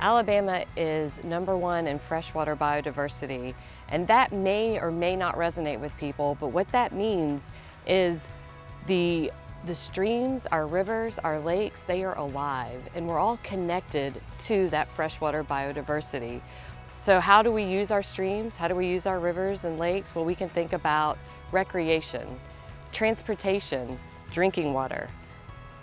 Alabama is number one in freshwater biodiversity, and that may or may not resonate with people, but what that means is the, the streams, our rivers, our lakes, they are alive, and we're all connected to that freshwater biodiversity. So how do we use our streams? How do we use our rivers and lakes? Well, we can think about recreation, transportation, drinking water,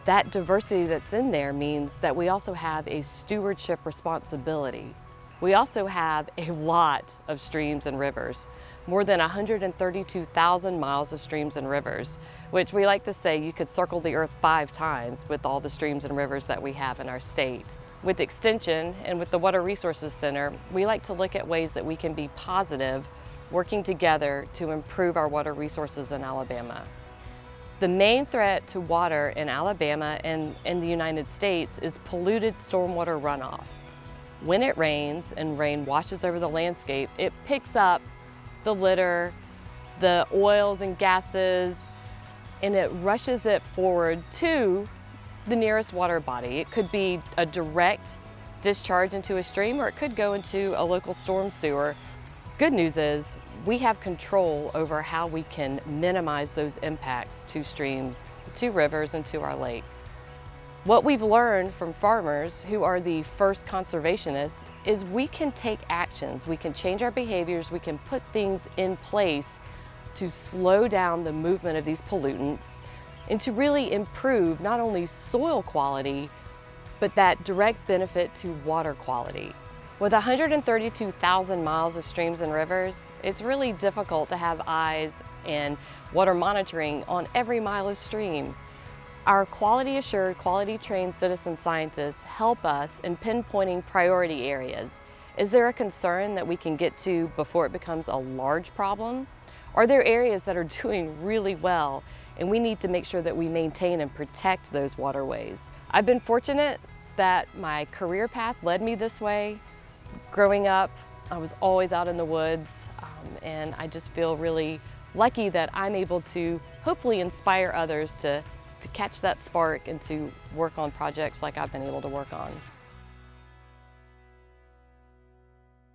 that diversity that's in there means that we also have a stewardship responsibility. We also have a lot of streams and rivers, more than 132,000 miles of streams and rivers, which we like to say you could circle the earth five times with all the streams and rivers that we have in our state. With Extension and with the Water Resources Center, we like to look at ways that we can be positive, working together to improve our water resources in Alabama. The main threat to water in Alabama and in the United States is polluted stormwater runoff. When it rains and rain washes over the landscape, it picks up the litter, the oils and gases, and it rushes it forward to the nearest water body. It could be a direct discharge into a stream or it could go into a local storm sewer. Good news is we have control over how we can minimize those impacts to streams, to rivers, and to our lakes. What we've learned from farmers who are the first conservationists is we can take actions, we can change our behaviors, we can put things in place to slow down the movement of these pollutants and to really improve not only soil quality, but that direct benefit to water quality. With 132,000 miles of streams and rivers, it's really difficult to have eyes and water monitoring on every mile of stream. Our quality assured, quality trained citizen scientists help us in pinpointing priority areas. Is there a concern that we can get to before it becomes a large problem? Are there areas that are doing really well and we need to make sure that we maintain and protect those waterways? I've been fortunate that my career path led me this way. Growing up, I was always out in the woods um, and I just feel really lucky that I'm able to hopefully inspire others to, to catch that spark and to work on projects like I've been able to work on.